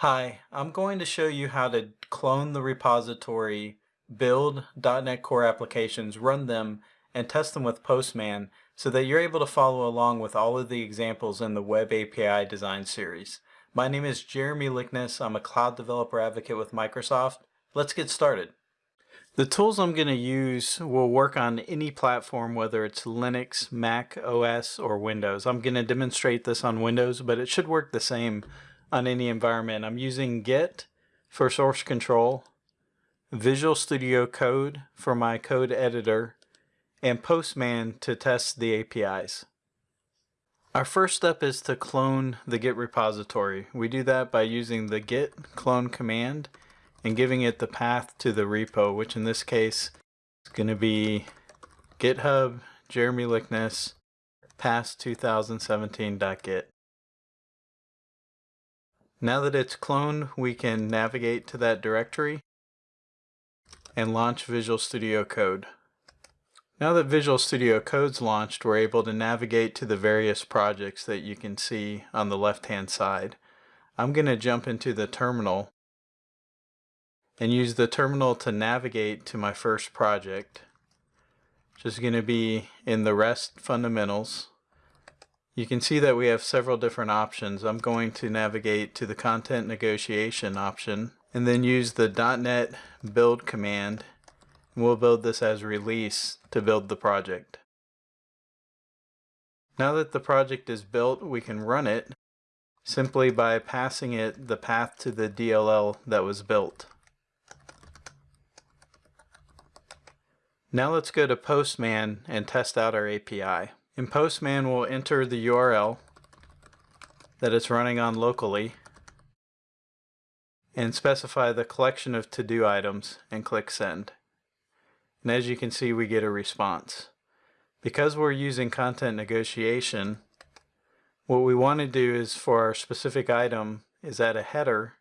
Hi, I'm going to show you how to clone the repository, build .NET Core applications, run them, and test them with Postman so that you're able to follow along with all of the examples in the Web API Design series. My name is Jeremy Likness. I'm a Cloud Developer Advocate with Microsoft. Let's get started. The tools I'm going to use will work on any platform, whether it's Linux, Mac OS, or Windows. I'm going to demonstrate this on Windows, but it should work the same on any environment. I'm using Git for source control, Visual Studio Code for my code editor, and Postman to test the APIs. Our first step is to clone the Git repository. We do that by using the git clone command and giving it the path to the repo, which in this case is going to be github jeremy likness past 2017.git. Now that it's cloned, we can navigate to that directory and launch Visual Studio Code. Now that Visual Studio Code's launched, we're able to navigate to the various projects that you can see on the left-hand side. I'm going to jump into the terminal and use the terminal to navigate to my first project, which is going to be in the REST fundamentals. You can see that we have several different options. I'm going to navigate to the content negotiation option and then use the .NET build command. We'll build this as release to build the project. Now that the project is built, we can run it simply by passing it the path to the DLL that was built. Now let's go to Postman and test out our API. In Postman, we'll enter the URL that it's running on locally and specify the collection of to-do items and click send. And as you can see, we get a response. Because we're using content negotiation, what we want to do is for our specific item is add a header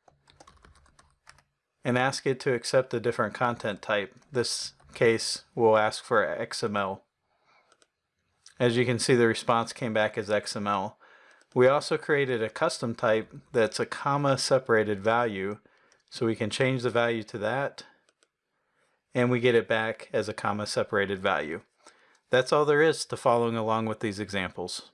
and ask it to accept a different content type. This case, we'll ask for XML. As you can see, the response came back as XML. We also created a custom type that's a comma separated value, so we can change the value to that, and we get it back as a comma separated value. That's all there is to following along with these examples.